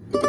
you